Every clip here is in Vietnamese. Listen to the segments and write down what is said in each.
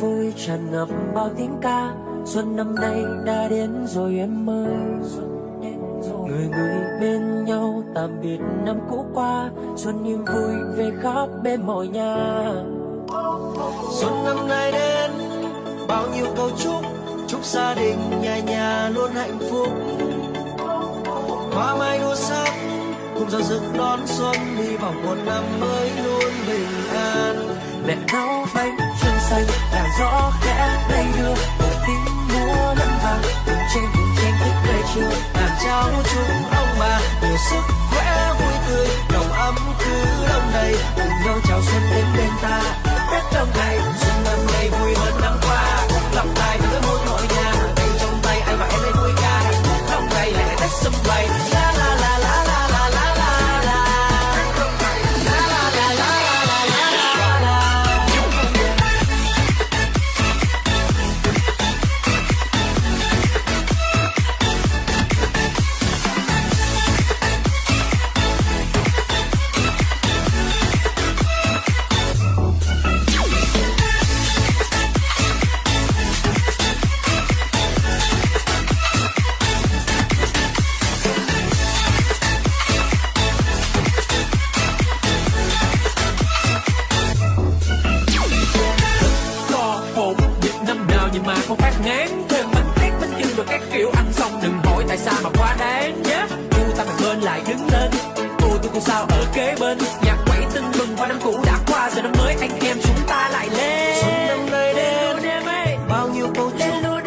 vui tràn ngập bao tiếng ca. Xuân năm nay đã đến rồi em ơi. Người người bên nhau tạm biệt năm cũ qua. Xuân niềm vui về khắp bên mọi nhà. Xuân năm nay đến, bao nhiêu câu chúc. Chúc gia đình, nhà nhà luôn hạnh phúc. Hoa mai đua sắc, cùng giao dựng đón xuân. Hy vọng một năm mới luôn bình an mẹ nấu bánh trưng xanh là gió khẽ lay đưa. Tiếng múa lẫn vàng cùng trên cùng trên thức cây chiều làm cháu chúng sao mà quá đáng nhé? Cô ta phải bên lại đứng lên. Cô tôi cô sao ở kế bên. Nhạc quẩy tưng bừng qua năm cũ đã qua giờ năm mới anh em chúng ta lại lên. Xuân năm nay đến. bao nhiêu câu lên ơi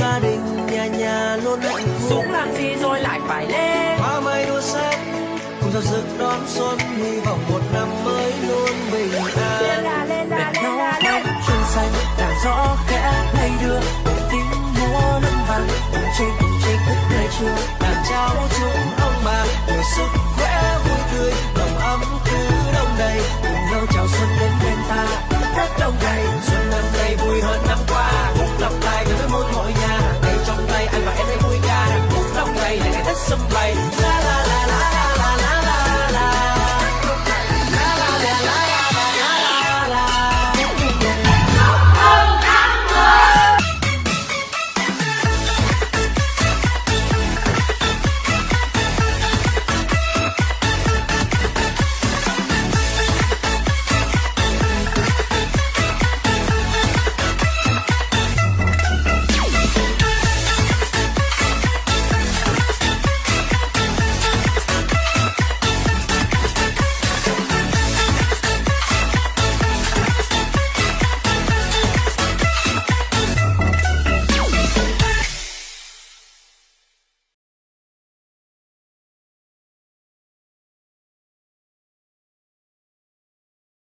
gia đình nhà nhà luôn hạnh phúc. Xuống làm gì rồi lại phải lên. Hoa mai đua sắc cùng giao dựng đón xuân. Hy vọng một năm mới luôn bình lên an là lên là lên là lên. chân xanh làn gió sức khỏe vui tươi lòng ấm cứ đông đầy. Cùng nhau chào xuân đến bên ta đất đông đầy. Xuân